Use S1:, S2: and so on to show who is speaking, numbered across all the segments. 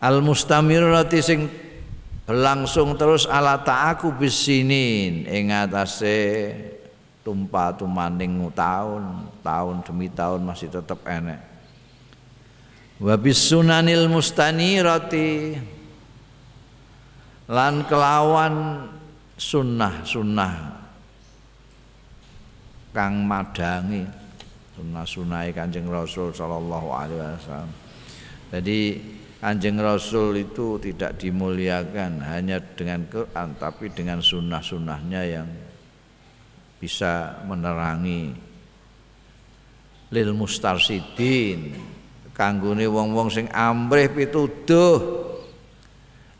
S1: al mustamirati sing berlangsung terus ala ta'aku bisinin ing atase tumpah tumaning tahun tahun demi tahun masih tetap enek wa sunanil mustanirati lan kelawan sunnah-sunnah kang madangi sunnah-sunnahe Kanjeng Rasul sallallahu alaihi wasallam. Jadi Kanjeng Rasul itu tidak dimuliakan hanya dengan Quran tapi dengan sunnah-sunnahnya yang bisa menerangi lil mustarsidin kanggone wong-wong sing amrih pituduh.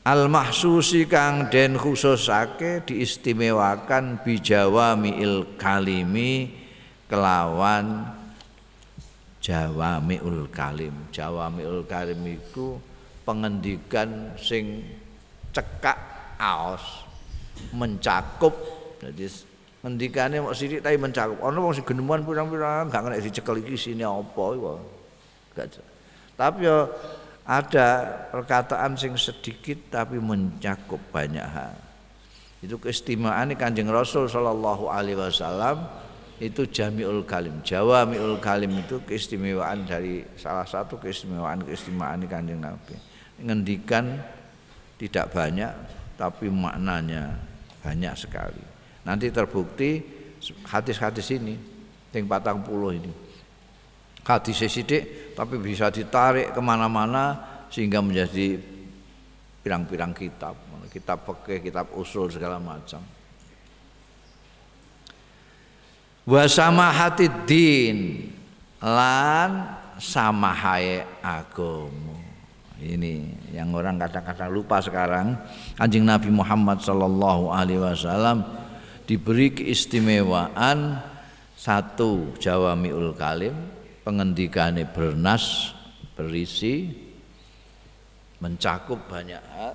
S1: Al mahsusi kang den khususake diistimewakan bijawamiil kalimi kelawan jawamiul kalim. Jawamiul kalim itu pengendikan sing cekak aos mencakup. Jadi ngendikane mau sidik tapi mencakup. Ana wong sing geneman pirang-pirang gak kena dicekel iki sini apa iku. Tapi ya ada perkataan sing sedikit tapi mencakup banyak hal. Itu keistimewaan kanjeng Rasul Shallallahu Alaihi Wasallam itu jamiul kalim. Jawamiul kalim itu keistimewaan dari salah satu keistimewaan keistimewaan kanjeng Nabi. Ngendikan tidak banyak tapi maknanya banyak sekali. Nanti terbukti hadis-hadis ini yang patang puluh ini. Hadis sidik tapi bisa ditarik ke mana-mana sehingga menjadi pirang-pirang kitab. Kitab peke, kitab usul segala macam wasama hati din. Lan samahai agomo. Ini yang orang kadang-kadang lupa sekarang. Anjing Nabi Muhammad Sallallahu Alaihi Wasallam diberi keistimewaan satu jawamiul kalim pengendikane bernas berisi mencakup banyak hal.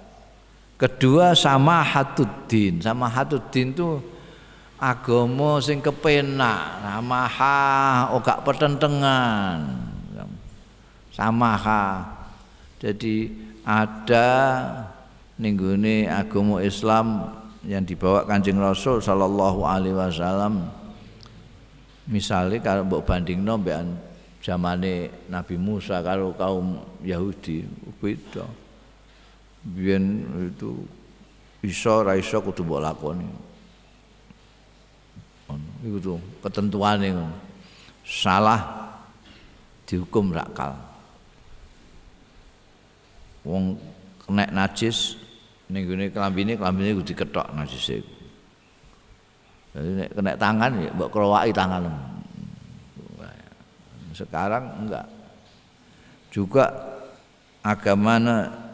S1: Kedua sama hatuddin sama hatuddin itu agama sing kepenak ha ogak pertentangan ha jadi ada ninggune agama Islam yang dibawa Kanjeng Rasul sallallahu alaihi wasallam. Misalnya kalau mbok bandingno mbek zamane Nabi Musa kalau kaum Yahudi beda. Biyen itu iso ra iso kudu mbok lakoni iku tuh ketentuane ngono. Salah dihukum rakal wong kena najis ning gone klambine klambine kudu diketok najise jadi kena tangan ya mbok krowaki tangan. Sekarang enggak. Juga agama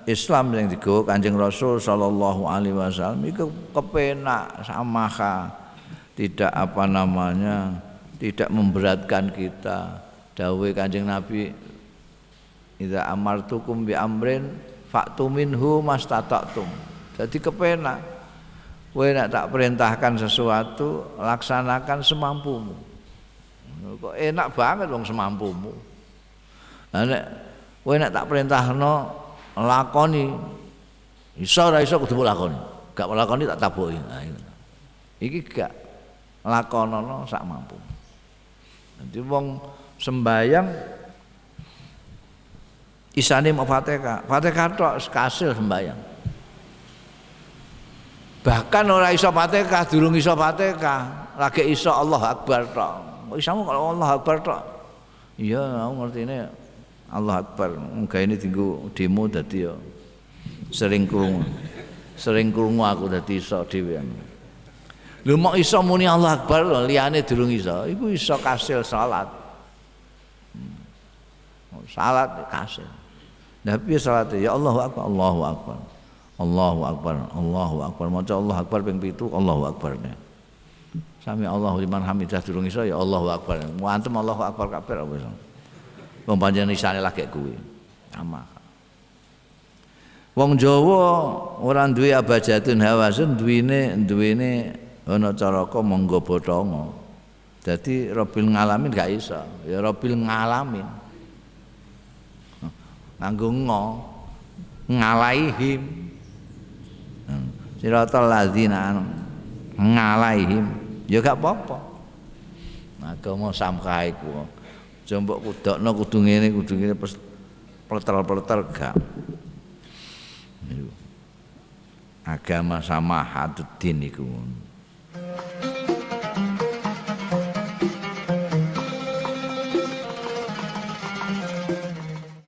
S1: Islam yang digawa Kanjeng Rasul sallallahu alaihi wasallam itu kepenak samaha tidak apa namanya tidak memberatkan kita. Dawuh Kanjeng Nabi Idza amartukum bi amrin fa'tu minhu mastata'tum. Jadi kepenak. Kowe nak tak perintahkan sesuatu, laksanakan semampumu. Kok enak banget wong semampumu. Nek kowe nek tak perintahno lakoni iso ora iso kudu lakoni gak lakoni tak tabuki nah, iki gak lakonono sak mampu nanti wong sembayang isane mau fatihah fatihah tok kasil sembayang bahkan ora iso fatihah durung iso fatihah lagi iso Allah akbar tok isamu kalau Allah Akbar tok. Iya, aku ngerti ini Allah Akbar. Enggak ini tinggu demo dadi ya sering krungu. Sering krungu aku dadi iso dhewean. Lho mau iso muni Allah Akbar lho, liyane durung iso. Iku iso kasil salat. Hmm. Salat kasil. Piye salat ya Allahu Akbar, Allahu Akbar. Allahu Akbar, Allahu Akbar. Maca Allah Akbar ping 7, Allahu Akbar. Sami Allahu liman hamidah durung iso ya Allahu akbar. Mu antem Allahu akbar kabeh iso. Wong panjenengan isane lagi kuwi. Ama. Wong Jawa ora duwe abajatun hawasun duwene duwene ana caraka monggo botongo. Dadi Robil ngalamin gak iso. Ya Robil ngalamin. Nganggo ngo. ngalaihim siratal ladzina ngalaihim ya gak apa-apa agama samkah iku jombok kudokno kudu ngene kudu ngene pleter-pleter gak agama sama haduddin iku